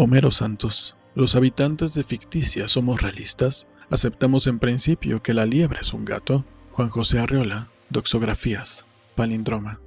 Homero Santos. Los habitantes de Ficticia somos realistas. Aceptamos en principio que la liebre es un gato. Juan José Arriola. Doxografías. Palindroma.